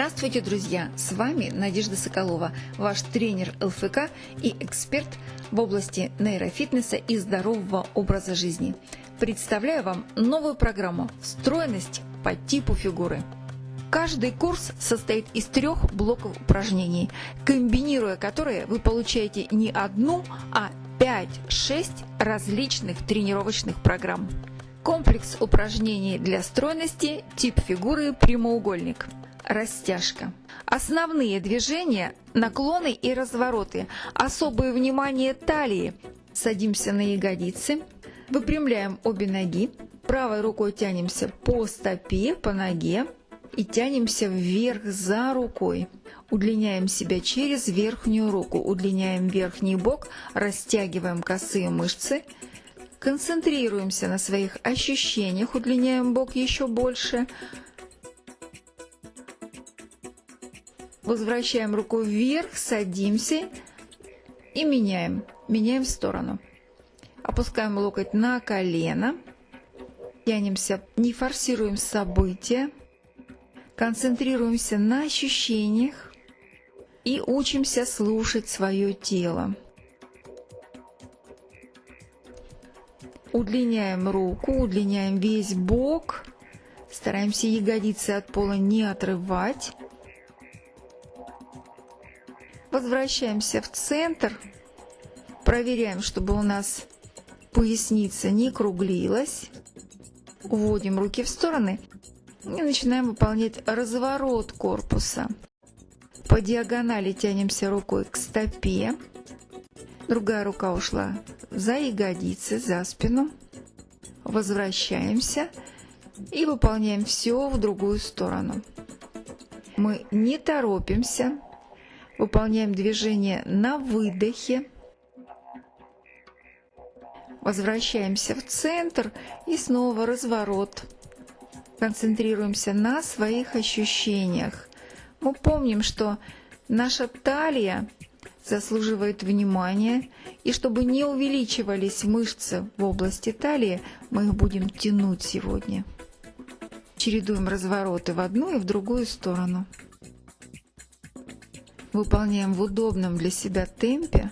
Здравствуйте, друзья! С вами Надежда Соколова, ваш тренер ЛФК и эксперт в области нейрофитнеса и здорового образа жизни. Представляю вам новую программу «Стройность по типу фигуры». Каждый курс состоит из трех блоков упражнений, комбинируя которые вы получаете не одну, а 5-6 различных тренировочных программ. Комплекс упражнений для стройности, тип фигуры прямоугольник – растяжка. Основные движения – наклоны и развороты. Особое внимание талии. Садимся на ягодицы, выпрямляем обе ноги. Правой рукой тянемся по стопе, по ноге и тянемся вверх за рукой. Удлиняем себя через верхнюю руку, удлиняем верхний бок, растягиваем косые мышцы, концентрируемся на своих ощущениях, удлиняем бок еще больше, Возвращаем руку вверх, садимся и меняем. Меняем в сторону. Опускаем локоть на колено. Тянемся, не форсируем события. Концентрируемся на ощущениях и учимся слушать свое тело. Удлиняем руку, удлиняем весь бок. Стараемся ягодицы от пола не отрывать. Возвращаемся в центр. Проверяем, чтобы у нас поясница не круглилась. Уводим руки в стороны и начинаем выполнять разворот корпуса. По диагонали тянемся рукой к стопе. Другая рука ушла за ягодицы, за спину. Возвращаемся и выполняем все в другую сторону. Мы не торопимся, Выполняем движение на выдохе. Возвращаемся в центр и снова разворот. Концентрируемся на своих ощущениях. Мы помним, что наша талия заслуживает внимания, и чтобы не увеличивались мышцы в области талии, мы их будем тянуть сегодня. Чередуем развороты в одну и в другую сторону выполняем в удобном для себя темпе,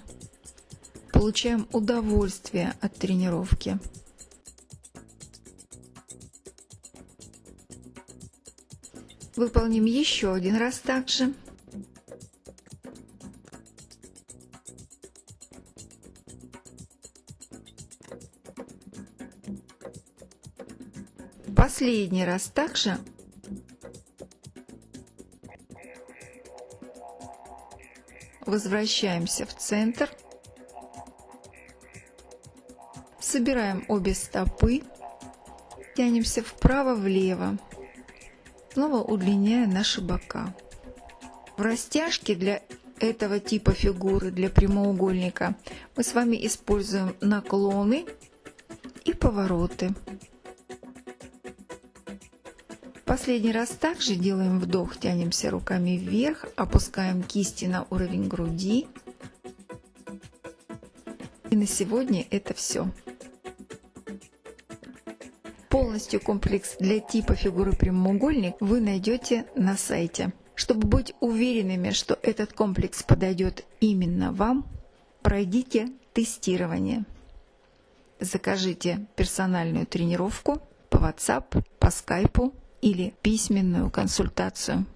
получаем удовольствие от тренировки. Выполним еще один раз так же. Последний раз также Возвращаемся в центр. Собираем обе стопы. Тянемся вправо-влево. Снова удлиняя наши бока. В растяжке для этого типа фигуры, для прямоугольника, мы с вами используем наклоны и повороты. Последний раз также делаем вдох, тянемся руками вверх, опускаем кисти на уровень груди. И на сегодня это все. Полностью комплекс для типа фигуры прямоугольник вы найдете на сайте. Чтобы быть уверенными, что этот комплекс подойдет именно вам, пройдите тестирование. Закажите персональную тренировку по WhatsApp, по Skype или письменную консультацию.